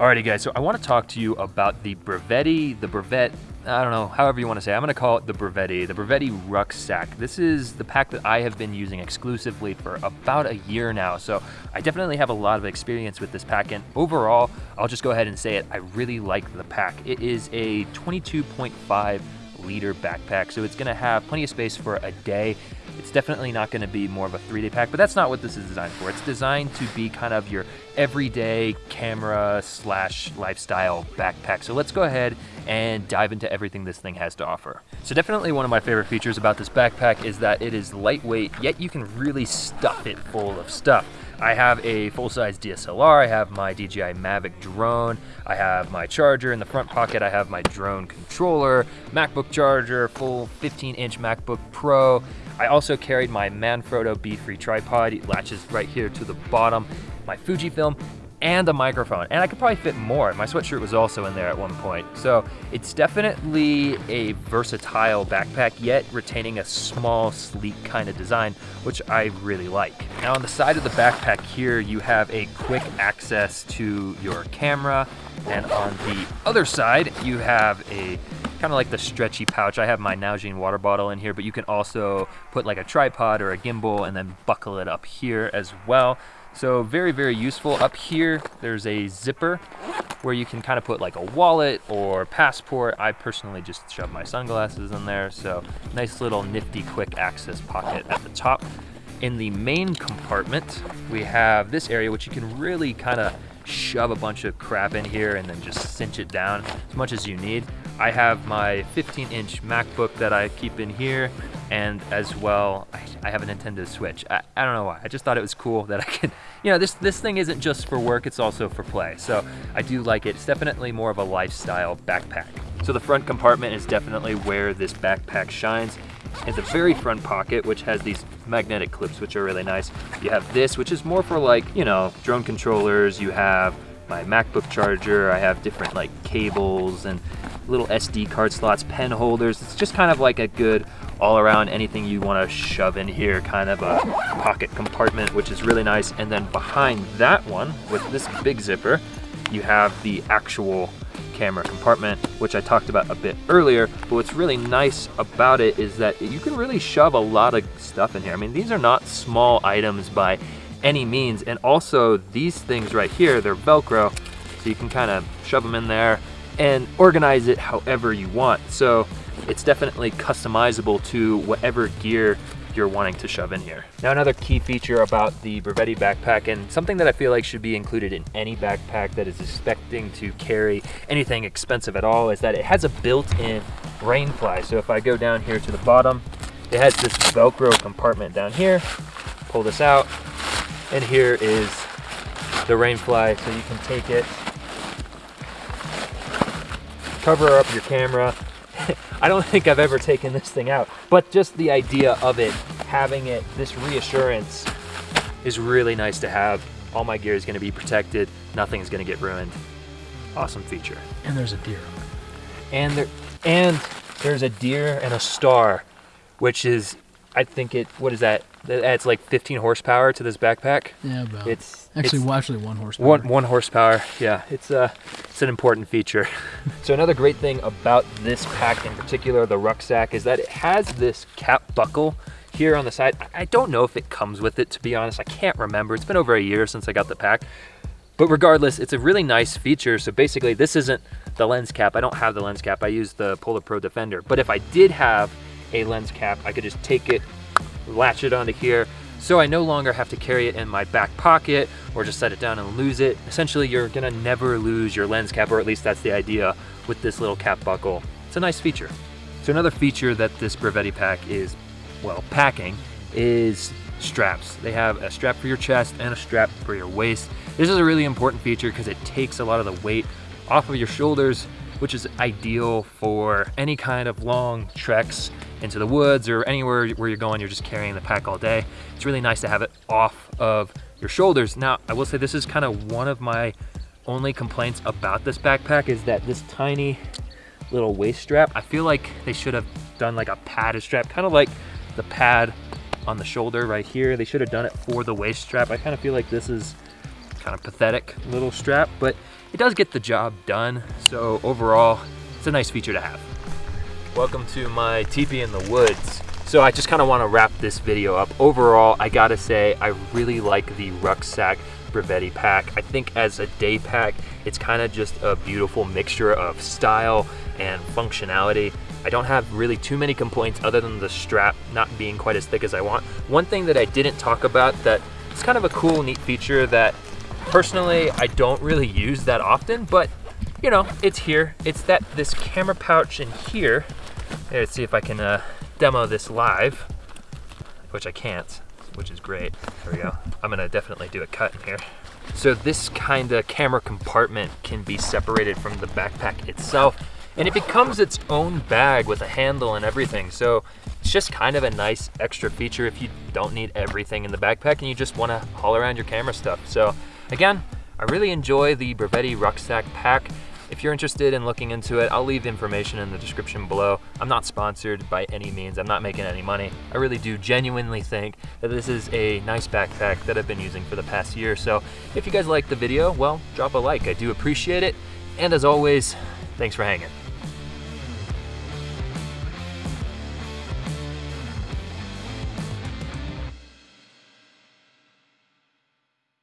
Alrighty guys, so I want to talk to you about the Brevetti, the Brevet, I don't know, however you want to say. I'm to call it the Brevetti, the Brevetti Rucksack. This is the pack that I have been using exclusively for about a year now, so I definitely have a lot of experience with this pack, and overall, I'll just go ahead and say it, I really like the pack. It is a 22.5 liter backpack, so it's to have plenty of space for a day. It's definitely not to be more of a three day pack, but that's not what this is designed for. It's designed to be kind of your everyday camera slash lifestyle backpack. So let's go ahead and dive into everything this thing has to offer. So definitely one of my favorite features about this backpack is that it is lightweight, yet you can really stuff it full of stuff. I have a full-size DSLR, I have my DJI Mavic drone, I have my charger in the front pocket, I have my drone controller, MacBook charger, full 15-inch MacBook Pro. I also carried my Manfrotto B-Free tripod, it latches right here to the bottom, my Fujifilm, and a microphone. And I could probably fit more. My sweatshirt was also in there at one point. So it's definitely a versatile backpack, yet retaining a small, sleek kind of design, which I really like. Now on the side of the backpack here, you have a quick access to your camera. And on the other side, you have a kind of like the stretchy pouch. I have my Nalgene water bottle in here, but you can also put like a tripod or a gimbal and then buckle it up here as well. So very, very useful. Up here, there's a zipper where you can kind of put like a wallet or passport. I personally just shove my sunglasses in there. So nice little nifty quick access pocket at the top. In the main compartment, we have this area which you can really kind of shove a bunch of crap in here and then just cinch it down as much as you need. I have my 15 inch MacBook that I keep in here and as well, I, I have a Nintendo Switch. I, I, don't know why, I just thought it was cool that I could, you know, this, this thing isn't just for work, it's also for play. So I do like it. It's definitely more of a lifestyle backpack. So the front compartment is definitely where this backpack shines. In the very front pocket, which has these magnetic clips, which are really nice. You have this, which is more for like, you know, drone controllers. You have my MacBook charger. I have different like cables and little SD card slots, pen holders. It's just kind of like a good all around anything you want to shove in here, kind of a pocket compartment, which is really nice. And then behind that one, with this big zipper, you have the actual camera compartment, which I talked about a bit earlier. But what's really nice about it is that you can really shove a lot of stuff in here. I mean, these are not small items by any means. And also these things right here, they're Velcro. So you can kind of shove them in there and organize it however you want. So it's definitely customizable to whatever gear you're wanting to shove in here. Now another key feature about the Brevetti backpack and something that I feel like should be included in any backpack that is expecting to carry anything expensive at all is that it has a built-in rain fly. So if I go down here to the bottom, it has this Velcro compartment down here. Pull this out and here is the rain fly. So you can take it, cover up your camera, I don't think I've ever taken this thing out, but just the idea of it, having it, this reassurance is really nice to have. All my gear is gonna be protected, nothing's gonna get ruined. Awesome feature. And there's a deer. And there, and there's a deer and a star, which is, I think it, what is that? That adds like 15 horsepower to this backpack. Yeah, about. It's actually it's, well, actually one horsepower. One one horsepower. Yeah, it's uh it's an important feature. so another great thing about this pack in particular, the rucksack, is that it has this cap buckle here on the side. I don't know if it comes with it to be honest. I can't remember. It's been over a year since I got the pack. But regardless, it's a really nice feature. So basically this isn't the lens cap. I don't have the lens cap. I use the Polar Pro Defender. But if I did have a lens cap, I could just take it, latch it onto here, so I no longer have to carry it in my back pocket or just set it down and lose it. Essentially, you're gonna never lose your lens cap, or at least that's the idea with this little cap buckle. It's a nice feature. So another feature that this Brevetti pack is, well, packing, is straps. They have a strap for your chest and a strap for your waist. This is a really important feature because it takes a lot of the weight off of your shoulders which is ideal for any kind of long treks into the woods or anywhere where you're going, you're just carrying the pack all day. It's really nice to have it off of your shoulders. Now, I will say this is kind of one of my only complaints about this backpack is that this tiny little waist strap, I feel like they should have done like a padded strap, kind of like the pad on the shoulder right here. They should have done it for the waist strap. I kind of feel like this is kind of pathetic little strap, but it does get the job done. So overall, it's a nice feature to have. Welcome to my teepee in the woods. So I just kind of want to wrap this video up. Overall, I gotta say, I really like the rucksack Bravetti pack. I think as a day pack, it's kind of just a beautiful mixture of style and functionality. I don't have really too many complaints other than the strap not being quite as thick as I want. One thing that I didn't talk about that it's kind of a cool, neat feature that personally I don't really use that often, but you know, it's here. It's that this camera pouch in here. Let's see if I can uh, demo this live, which I can't, which is great. There we go. I'm gonna definitely do a cut in here. So this kind of camera compartment can be separated from the backpack itself and it becomes its own bag with a handle and everything. So it's just kind of a nice extra feature if you don't need everything in the backpack and you just wanna haul around your camera stuff. So again, I really enjoy the Bravetti rucksack pack. If you're interested in looking into it, I'll leave information in the description below. I'm not sponsored by any means. I'm not making any money. I really do genuinely think that this is a nice backpack that I've been using for the past year. So if you guys like the video, well, drop a like. I do appreciate it. And as always, thanks for hanging.